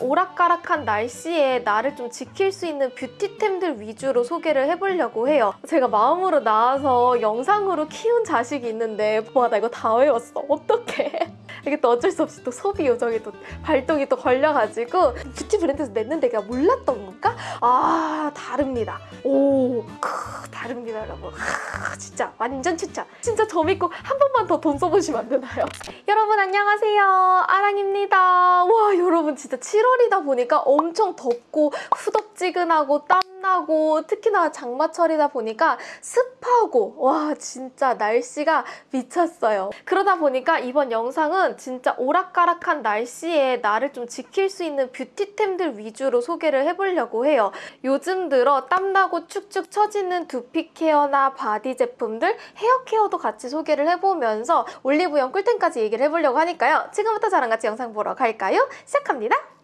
오락가락한 날씨에 나를 좀 지킬 수 있는 뷰티템들 위주로 소개를 해보려고 해요. 제가 마음으로 낳아서 영상으로 키운 자식이 있는데 와 나 이거 다 외웠어. 어떡해. 이게 또 어쩔 수 없이 또 소비 요정이 또 발동이 또 걸려가지고 뷰티 브랜드에서 냈는데 내가 몰랐던 건가? 아 다릅니다. 오 크, 다릅니다 여러분. 크, 진짜 완전 추천. 진짜 저 믿고 한 번만 더 돈 써보시면 안 되나요? 여러분 안녕하세요. 아랑입니다. 와 여러분 진짜 7월이다 보니까 엄청 덥고 후덥지근하고 땀 나고 특히나 장마철이다 보니까 습하고 와 진짜 날씨가 미쳤어요. 그러다 보니까 이번 영상은 진짜 오락가락한 날씨에 나를 좀 지킬 수 있는 뷰티템들 위주로 소개를 해보려고 해요. 요즘 들어 땀나고 축축 처지는 두피 케어나 바디 제품들, 헤어 케어도 같이 소개를 해보면서 올리브영 꿀템까지 얘기를 해보려고 하니까요. 지금부터 저랑 같이 영상 보러 갈까요? 시작합니다.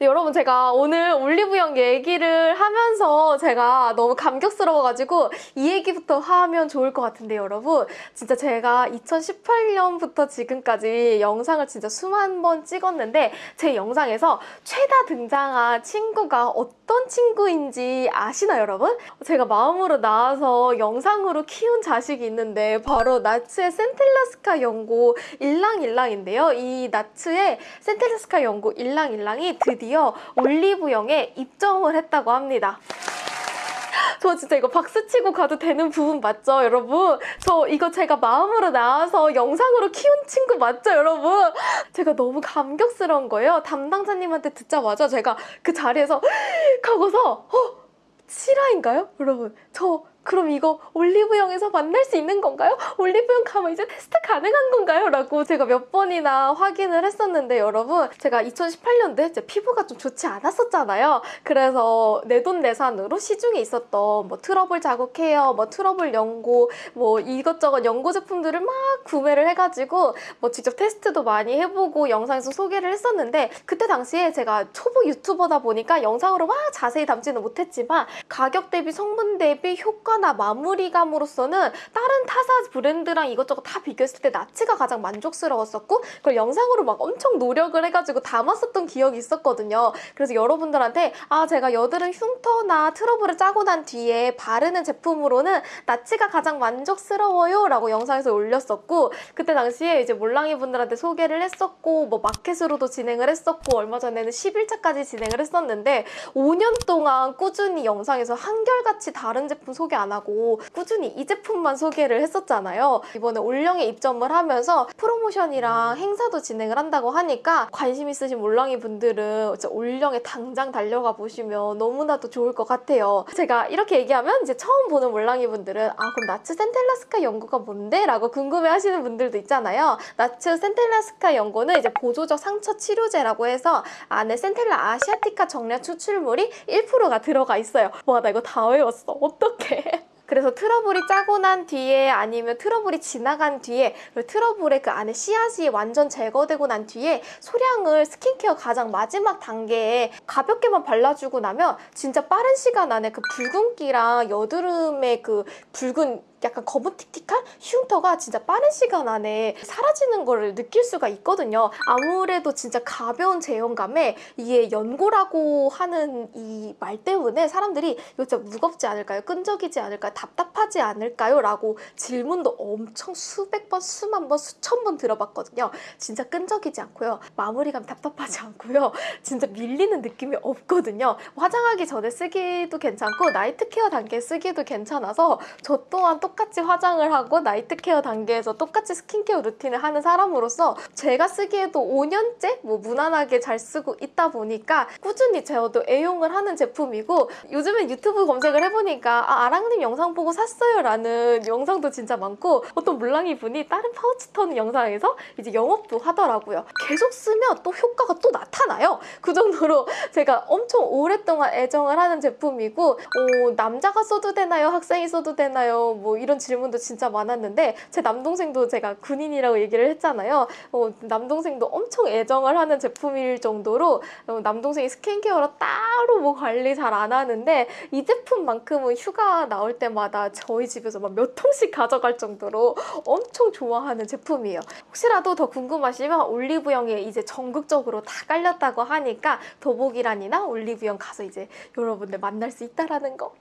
네, 여러분 제가 오늘 올리브영 얘기를 하면서 제가 너무 감격스러워가지고 이 얘기부터 하면 좋을 것 같은데 여러분. 진짜 제가 2018년부터 지금까지 영상을 진짜 수만 번 찍었는데 제 영상에서 최다 등장한 친구가 어떤 친구인지 아시나요 여러분? 제가 마음으로 나와서 영상으로 키운 자식이 있는데 바로 나츠의 센텔라스카 연고 일랑일랑인데요. 이 나츠의 센텔라스카 연고 일랑일랑이 드디어 올리브영에 입점을 했다고 합니다. 저 진짜 이거 박수 치고 가도 되는 부분 맞죠, 여러분? 저 이거 제가 마음으로 낳아서 영상으로 키운 친구 맞죠, 여러분? 제가 너무 감격스러운 거예요. 담당자님한테 듣자마자 제가 그 자리에서 하고서 어? 실화인가요? 여러분, 저 그럼 이거 올리브영에서 만날 수 있는 건가요? 올리브영 가면 이제 테스트 가능한 건가요? 라고 제가 몇 번이나 확인을 했었는데 여러분 제가 2018년도에 제 피부가 좀 좋지 않았었잖아요. 그래서 내돈내산으로 시중에 있었던 뭐 트러블 자국 케어, 뭐 트러블 연고, 뭐 이것저것 연고 제품들을 막 구매를 해가지고 뭐 직접 테스트도 많이 해보고 영상에서 소개를 했었는데 그때 당시에 제가 초보 유튜버다 보니까 영상으로 막 자세히 담지는 못했지만 가격 대비 성분 대비 효과 나 마무리감으로서는 다른 타사 브랜드랑 이것저것 다 비교했을 때 나츠가 가장 만족스러웠었고 그걸 영상으로 막 엄청 노력을 해가지고 담았었던 기억이 있었거든요. 그래서 여러분들한테 아 제가 여드름 흉터나 트러블을 짜고 난 뒤에 바르는 제품으로는 나츠가 가장 만족스러워요 라고 영상에서 올렸었고 그때 당시에 이제 몰랑이 분들한테 소개를 했었고 뭐 마켓으로도 진행을 했었고 얼마 전에는 10일차까지 진행을 했었는데 5년 동안 꾸준히 영상에서 한결같이 다른 제품 소개 안 하고 꾸준히 이 제품만 소개를 했었잖아요. 이번에 올영에 입점을 하면서 프로모션이랑 행사도 진행을 한다고 하니까 관심 있으신 몰랑이 분들은 올영에 당장 달려가 보시면 너무나도 좋을 것 같아요. 제가 이렇게 얘기하면 이제 처음 보는 몰랑이 분들은 아 그럼 나츠 센텔라스카 연고가 뭔데? 라고 궁금해 하시는 분들도 있잖아요. 나츠 센텔라스카 연고는 이제 보조적 상처 치료제라고 해서 안에 센텔라 아시아티카 정량 추출물이 1%가 들어가 있어요. 와 나 이거 다 외웠어. 어떡해. 그래서 트러블이 짜고 난 뒤에 아니면 트러블이 지나간 뒤에 트러블의 그 안에 씨앗이 완전 제거되고 난 뒤에 소량을 스킨케어 가장 마지막 단계에 가볍게만 발라주고 나면 진짜 빠른 시간 안에 그 붉은기랑 여드름의 그 붉은 약간 거무틱틱한 흉터가 진짜 빠른 시간 안에 사라지는 걸 느낄 수가 있거든요. 아무래도 진짜 가벼운 제형감에 이게 연고라고 하는 이 말 때문에 사람들이 이거 진짜 무겁지 않을까요? 끈적이지 않을까요? 답답하지 않을까요? 라고 질문도 엄청 수백 번, 수만 번, 수천 번 들어봤거든요. 진짜 끈적이지 않고요. 마무리감 답답하지 않고요. 진짜 밀리는 느낌이 없거든요. 화장하기 전에 쓰기도 괜찮고 나이트 케어 단계에 쓰기도 괜찮아서 저 또한 똑같이 화장을 하고 나이트 케어 단계에서 똑같이 스킨케어 루틴을 하는 사람으로서 제가 쓰기에도 5년째 뭐 무난하게 잘 쓰고 있다 보니까 꾸준히 저도 애용을 하는 제품이고 요즘엔 유튜브 검색을 해보니까 아, 아랑님 영상 보고 샀어요 라는 영상도 진짜 많고 어떤 물랑이 분이 다른 파우치 턴 영상에서 이제 영업도 하더라고요. 계속 쓰면 또 효과가 또 나타나요. 그 정도로 제가 엄청 오랫동안 애정을 하는 제품이고 어, 남자가 써도 되나요? 학생이 써도 되나요? 뭐 이런 질문도 진짜 많았는데 제 남동생도 제가 군인이라고 얘기를 했잖아요. 어, 남동생도 엄청 애정을 하는 제품일 정도로 어, 남동생이 스킨케어로 따로 뭐 관리 잘 안 하는데 이 제품만큼은 휴가 나올 때마다 저희 집에서 막 몇 통씩 가져갈 정도로 엄청 좋아하는 제품이에요. 혹시라도 더 궁금하시면 올리브영에 이제 전국적으로 다 깔렸다고 하니까 더보기란이나 올리브영 가서 이제 여러분들 만날 수 있다라는 거.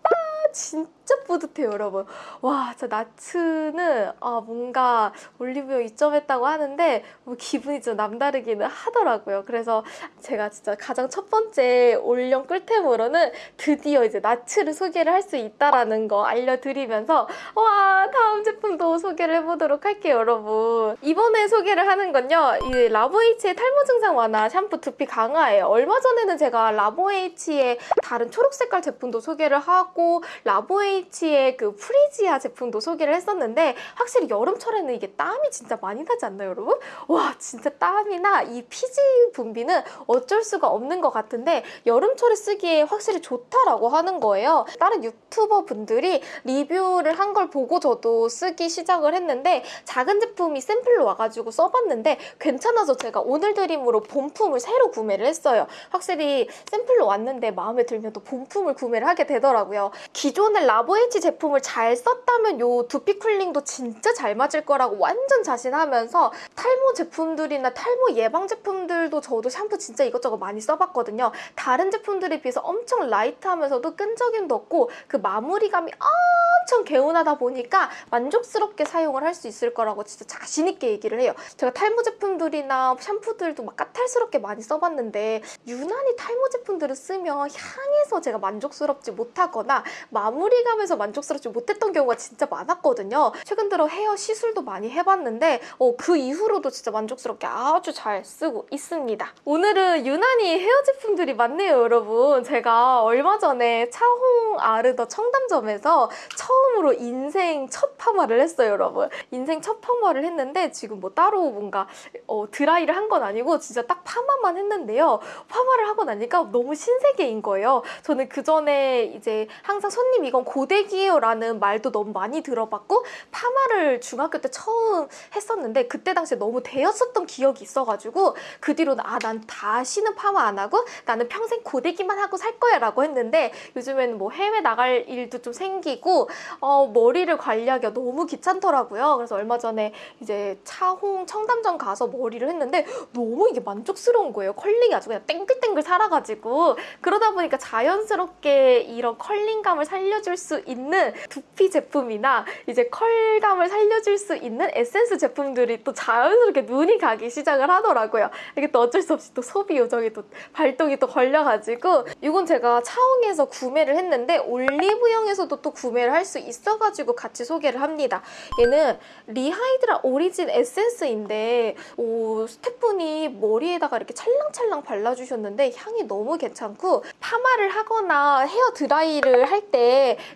아, 진짜 뿌듯해요, 여러분. 와, 저 나츠는 아, 뭔가 올리브영 입점했다고 하는데 뭐 기분이 좀 남다르기는 하더라고요. 그래서 제가 진짜 가장 첫 번째 올영 꿀템으로는 드디어 이제 나츠를 소개를 할 수 있다라는 거 알려드리면서 와 다음 제품도 소개를 해보도록 할게요 여러분 이번에 소개를 하는 건요 이 라보에이치의 탈모 증상 완화 샴푸 두피 강화예요 얼마 전에는 제가 라보에이치의 다른 초록 색깔 제품도 소개를 하고 라보에이치의 그 프리지아 제품도 소개를 했었는데 확실히 여름철에는 이게 땀이 진짜 많이 나지 않나요 여러분? 와 진짜 땀이나 이 피지 분비는 어쩔 수가 없는 것 같은데 여름철에 쓰기에 확실히 좋다라고 하는 거예요 다른 유튜버 분들이 리뷰를 한 걸 보고 저도 쓰기 시작을 했는데 작은 제품이 샘플로 와가지고 써봤는데 괜찮아서 제가 오늘 드림으로 본품을 새로 구매를 했어요. 확실히 샘플로 왔는데 마음에 들면 또 본품을 구매를 하게 되더라고요. 기존의 라보에이치 제품을 잘 썼다면 요 두피 쿨링도 진짜 잘 맞을 거라고 완전 자신하면서 탈모 제품들이나 탈모 예방 제품들도 저도 샴푸 진짜 이것저것 많이 써봤거든요. 다른 제품들에 비해서 엄청 라이트하면서도 끈적임도 없고 그 마무리감이 엄청 개운하다 보니까 만족스럽게 사용을 할 수 있을 거라고 진짜 자신 있게 얘기를 해요. 제가 탈모 제품들이나 샴푸들도 막 까탈스럽게 많이 써봤는데 유난히 탈모 제품들을 쓰면 향에서 제가 만족스럽지 못하거나 마무리감에서 만족스럽지 못했던 경우가 진짜 많았거든요. 최근 들어 헤어 시술도 많이 해봤는데 어, 그 이후로도 진짜 만족스럽게 아주 잘 쓰고 있습니다. 오늘은 유난히 헤어 제품들이 많네요, 여러분. 제가 얼마 전에 차홍 아르더 청담점에서 처음으로 인생 첫 파마를 했어요, 여러분. 인생 첫 파마를 했는데 지금 뭐 따로 뭔가 어, 드라이를 한 건 아니고 진짜 딱 파마만 했는데요. 파마를 하고 나니까 너무 신세계인 거예요. 저는 그 전에 이제 항상 손님 이건 고데기예요라는 말도 너무 많이 들어봤고 파마를 중학교 때 처음 했었는데 그때 당시에 너무 대였었던 기억이 있어가지고 그 뒤로는 아 난 다시는 파마 안 하고 나는 평생 고데기만 하고 살 거야 라고 했는데 요즘에는 뭐 해외 나갈 일도 좀 생기고 어, 머리를 관리하기가 너무 귀찮더라고요. 그래서 얼마 전에 이제 차홍 청담점 가서 머리를 했는데 너무 이게 만족스러운 거예요. 컬링이 아주 그냥 땡글땡글 살아가지고 그러다 보니까 자연스럽게 이런 컬링감을 살려줄 수 있는 두피 제품이나 이제 컬감을 살려줄 수 있는 에센스 제품들이 또 자연스럽게 눈이 가기 시작을 하더라고요. 이게 또 어쩔 수 없이 또 소비 요정이 또 발동이 또 걸려가지고 이건 제가 차홍에서 구매를 했는데 올리브영에서도 또 구매를 할 수 있어가지고 같이 소개를 합니다. 얘는 리하이드라 오리진 에센스인데 오, 스태프분이 머리에다가 이렇게 찰랑찰랑 발라주셨는데 향이 너무 괜찮고 파마를 하거나 헤어 드라이를 할때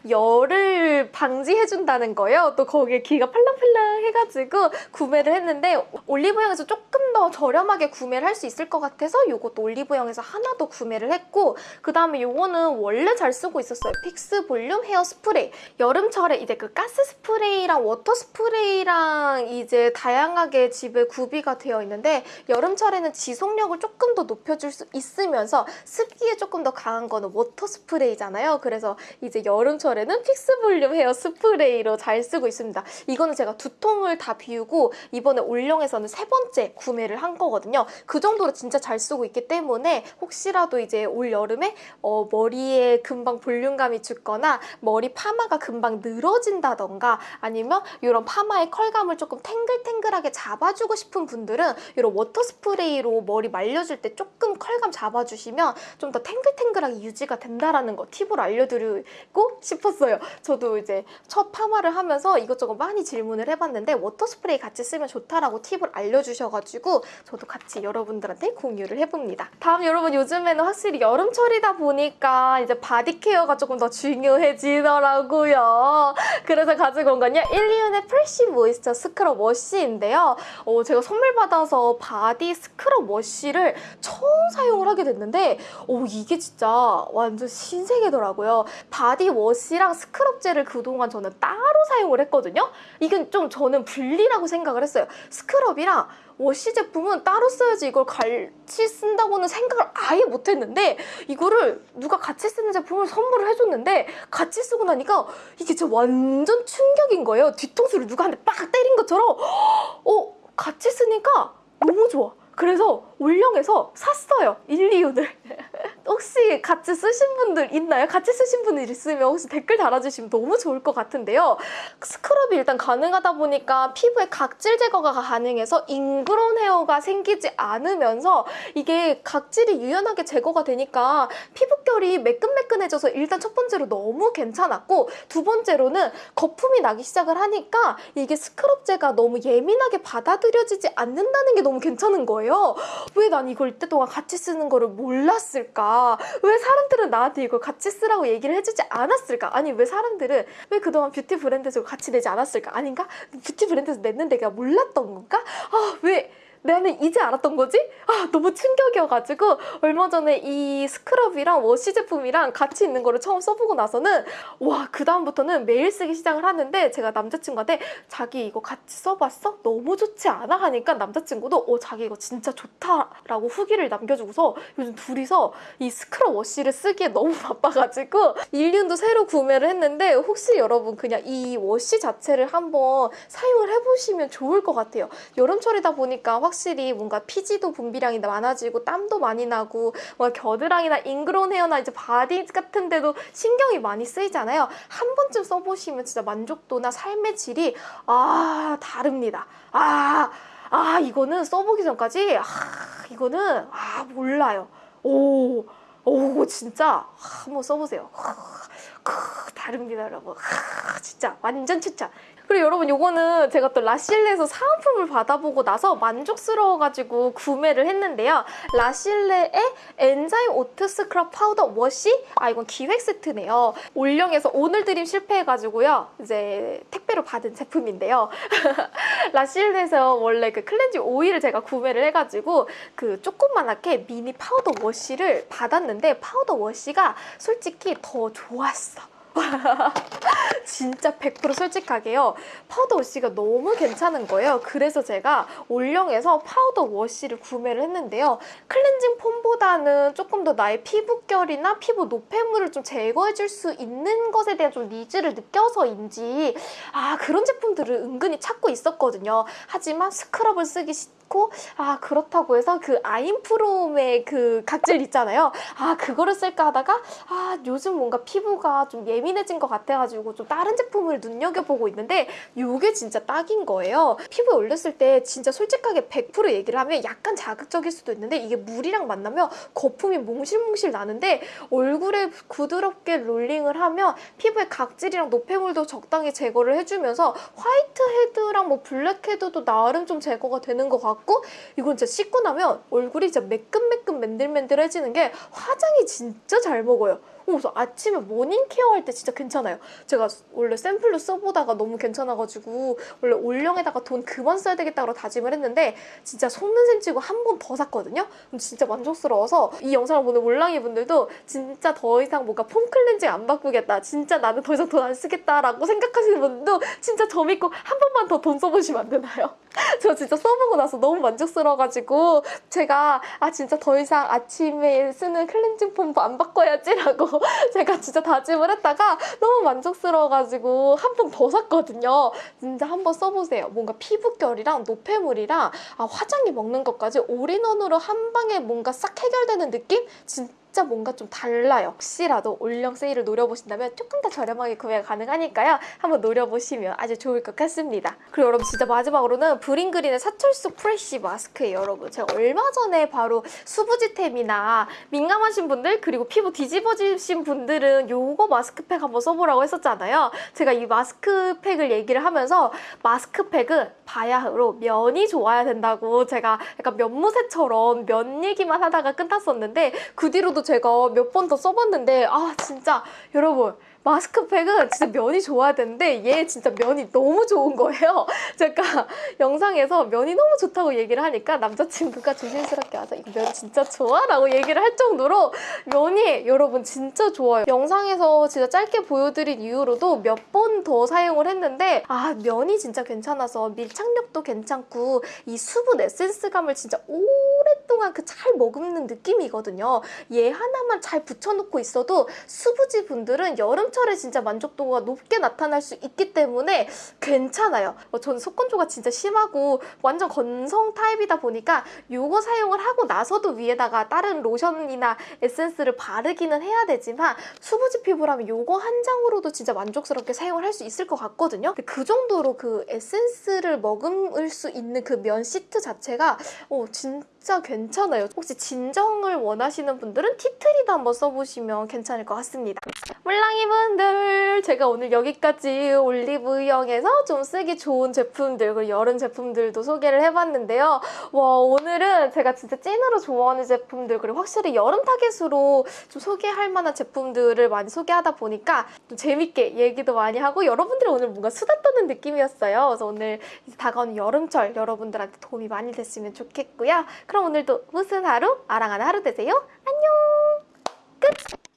열을 방지해준다는 거예요. 또 거기에 귀가 팔랑팔랑 해가지고 구매를 했는데 올리브영에서 조금 더 저렴하게 구매를 할 수 있을 것 같아서 이것도 올리브영에서 하나 더 구매를 했고 그 다음에 이거는 원래 잘 쓰고 있었어요. 픽스 볼륨 헤어 스프레이. 여름철에 이제 그 가스 스프레이랑 워터 스프레이랑 이제 다양하게 집에 구비가 되어 있는데 여름철에는 지속력을 조금 더 높여줄 수 있으면서 습기에 조금 더 강한 거는 워터 스프레이잖아요. 그래서 이제 여름철에는 픽스 볼륨 헤어 스프레이로 잘 쓰고 있습니다. 이거는 제가 두 통을 다 비우고 이번에 올영에서는 세 번째 구매를 한 거거든요. 그 정도로 진짜 잘 쓰고 있기 때문에 혹시라도 이제 올 여름에 어, 머리에 금방 볼륨감이 죽거나 머리 파마가 금방 늘어진다던가 아니면 이런 파마의 컬감을 조금 탱글탱글하게 잡아주고 싶은 분들은 이런 워터 스프레이로 머리 말려줄 때 조금 컬감 잡아주시면 좀 더 탱글탱글하게 유지가 된다라는 거 팁을 알려드리고 싶었어요. 저도 이제 첫 파마를 하면서 이것저것 많이 질문을 해봤는데 워터 스프레이 같이 쓰면 좋다라고 팁을 알려주셔가지고 저도 같이 여러분들한테 공유를 해봅니다. 다음 여러분 요즘에는 확실히 여름철이다 보니까 이제 바디 케어가 조금 더 중요해지더라고요. 그래서 가지고 온 건요. 일리윤의 fresh moisture scrub wash인데요. 어, 제가 선물 받아서 body scrub wash를 처음 사용을 하게 됐는데 어, 이게 진짜 완전 신세계더라고요. body body wash랑 scrub 젤을 그동안 저는 따로 사용을 했거든요. 이건 좀 저는 분리라고 생각을 했어요. scrub이랑 wash 제품은 따로 써야지 이걸 같이 쓴다고는 생각을 아예 못했는데 이거를 누가 같이 쓰는 제품을 선물을 해줬는데 같이 쓰고 나니까 이게 진짜 완전 충격인 거예요. 뒤통수를 누가 한 대 빡 때린 것처럼 어 같이 쓰니까 너무 좋아. 그래서 올영에서 샀어요. 1, 2윤을. 혹시 같이 쓰신 분들 있나요? 같이 쓰신 분들 있으면 혹시 댓글 달아주시면 너무 좋을 것 같은데요. 스크럽이 일단 가능하다 보니까 피부에 각질 제거가 가능해서 잉그런 헤어가 생기지 않으면서 이게 각질이 유연하게 제거가 되니까 피부결이 매끈매끈해져서 일단 첫 번째로 너무 괜찮았고 두 번째로는 거품이 나기 시작을 하니까 이게 스크럽제가 너무 예민하게 받아들여지지 않는다는 게 너무 괜찮은 거예요. 왜 난 이걸 이때 동안 같이 쓰는 거를 몰랐을까? 왜 사람들은 나한테 이걸 같이 쓰라고 얘기를 해주지 않았을까? 아니 왜 사람들은 왜 그동안 뷰티 브랜드에서 같이 내지 않았을까? 아닌가? 뷰티 브랜드에서 냈는데 내가 몰랐던 건가? 아 왜? 나는 이제 알았던 거지? 아 너무 충격이어가지고 얼마 전에 이 scrub이랑 wash 제품이랑 같이 있는 거를 처음 써보고 나서는 와 그다음부터는 매일 쓰기 시작을 하는데 제가 남자친구한테 자기 이거 같이 써봤어? 너무 좋지 않아? 하니까 남자친구도 어 자기 이거 진짜 좋다라고 후기를 남겨주고서 요즘 둘이서 이 scrub wash를 쓰기에 너무 바빠가지고 일리윤도 새로 구매를 했는데 혹시 여러분 그냥 이 wash 자체를 한번 사용을 해보시면 좋을 것 같아요 여름철이다 보니까 확실히 뭔가 피지도 분비량이 많아지고 땀도 많이 나고 뭔가 겨드랑이나 ingrown hair나 이제 body 같은 데도 신경이 많이 쓰이잖아요. 한 번쯤 써보시면 진짜 만족도나 삶의 질이 아 다릅니다. 아, 아 이거는 써보기 전까지 아 이거는 아 몰라요. 오, 오 진짜 한번 써보세요. 다릅니다 여러분. 진짜 완전 추천. 그리고 여러분 요거는 제가 또 라실레에서 사은품을 받아보고 나서 만족스러워가지고 구매를 했는데요. 라실레의 enzyme oat scrub powder wash? 아 이건 기획 세트네요. 올영에서 오늘 드림 실패해가지고요. 이제 택배로 받은 제품인데요. 라실레에서 원래 그 클렌징 오일을 제가 구매를 해가지고 그 조그만하게 미니 파우더 wash를 받았는데 파우더 wash가 솔직히 더 좋았어. 진짜 100% 솔직하게요. 파우더 wash가 너무 괜찮은 거예요. 그래서 제가 올영에서 파우더 wash를 구매를 했는데요. cleansing foam보다는 조금 더 나의 피부결이나 피부 노폐물을 좀 제거해줄 수 있는 것에 대한 좀 needs를 느껴서인지 아 그런 제품들을 은근히 찾고 있었거든요. 하지만 scrub을 쓰기 아 그렇다고 해서 그 아임프롬의 그 각질 있잖아요. 아 그거를 쓸까 하다가 아 요즘 뭔가 피부가 좀 예민해진 것 같아가지고 좀 다른 제품을 눈여겨보고 있는데 이게 진짜 딱인 거예요. 피부에 올렸을 때 진짜 솔직하게 100% 얘기를 하면 약간 자극적일 수도 있는데 이게 물이랑 만나면 거품이 몽실몽실 나는데 얼굴에 부드럽게 롤링을 하면 피부에 각질이랑 노폐물도 적당히 제거를 해주면서 whitehead랑 뭐 blackhead도 나름 좀 제거가 되는 것 같고 이건 진짜 씻고 나면 얼굴이 진짜 매끈매끈 맨들맨들해지는 게 화장이 진짜 잘 먹어요. 그래서 아침에 morning care 할 때 진짜 괜찮아요. 제가 원래 샘플로 써보다가 너무 괜찮아가지고 원래 올영에다가 돈 그만 써야 되겠다고 다짐을 했는데 진짜 속는 셈 치고 한 번 더 샀거든요. 진짜 만족스러워서 이 영상을 보는 올랑이 분들도 진짜 더 이상 뭔가 foam cleansing 안 바꾸겠다. 진짜 나는 더 이상 돈 안 쓰겠다라고 생각하시는 분들도 진짜 저 믿고 한 번만 더 돈 써보시면 안 되나요? 저 진짜 써보고 나서 너무 만족스러워가지고 제가 아 진짜 더 이상 아침에 쓰는 cleansing foam도 안 바꿔야지라고 제가 진짜 다짐을 했다가 너무 만족스러워가지고 한 번 더 샀거든요. 진짜 한 번 써보세요. 뭔가 피부결이랑 노폐물이랑 아, 화장이 먹는 것까지 all-in-one으로 한 방에 뭔가 싹 해결되는 느낌? 진짜 진짜 뭔가 좀 달라요. 혹시라도 올영 세일을 노려보신다면 조금 더 저렴하게 구매가 가능하니까요. 한번 노려보시면 아주 좋을 것 같습니다. 그리고 여러분 진짜 마지막으로는 브링그린의 사철쑥 fresh 마스크예요, 여러분. 제가 얼마 전에 바로 수부지템이나 민감하신 분들 그리고 피부 뒤집어지신 분들은 요거 마스크팩 한번 써보라고 했었잖아요. 제가 이 마스크팩을 얘기를 하면서 마스크팩은 바야흐로 면이 좋아야 된다고 제가 약간 면무새처럼 면 얘기만 하다가 끝났었는데 그 뒤로도 제가 몇 번 더 써봤는데 아 진짜 여러분 마스크팩은 진짜 면이 좋아야 되는데 얘 진짜 면이 너무 좋은 거예요. 제가 영상에서 면이 너무 좋다고 얘기를 하니까 남자친구가 조심스럽게 와서 이거 면 진짜 좋아? 라고 얘기를 할 정도로 면이 여러분 진짜 좋아요. 영상에서 진짜 짧게 보여드린 이후로도 몇 번 더 사용을 했는데 아 면이 진짜 괜찮아서 밀착력도 괜찮고 이 수분 에센스감을 진짜 오랫동안 그 잘 머금는 느낌이거든요. 얘 하나만 잘 붙여놓고 있어도 수부지 분들은 여름 철에 진짜 만족도가 높게 나타날 수 있기 때문에 괜찮아요. 어, 저는 속건조가 진짜 심하고 완전 건성 타입이다 보니까 이거 사용을 하고 나서도 위에다가 다른 로션이나 에센스를 바르기는 해야 되지만 수부지 피부라면 이거 한 장으로도 진짜 만족스럽게 사용을 할 수 있을 것 같거든요. 그 정도로 그 에센스를 머금을 수 있는 그 면 시트 자체가 어, 진짜 괜찮아요. 혹시 진정을 원하시는 분들은 티트리도 한번 써보시면 괜찮을 것 같습니다. 물랑이 분들 제가 오늘 여기까지 올리브영에서 좀 쓰기 좋은 제품들 그리고 여름 제품들도 소개를 해봤는데요. 와 오늘은 제가 진짜 찐으로 좋아하는 제품들 그리고 확실히 여름 타겟으로 좀 소개할 만한 제품들을 많이 소개하다 보니까 좀 재밌게 얘기도 많이 하고 여러분들이 오늘 뭔가 수다 떠는 느낌이었어요. 그래서 오늘 다가오는 여름철 여러분들한테 도움이 많이 됐으면 좋겠고요. 그럼 오늘도 무슨 하루? 아랑하는 하루 되세요. 안녕! 끝!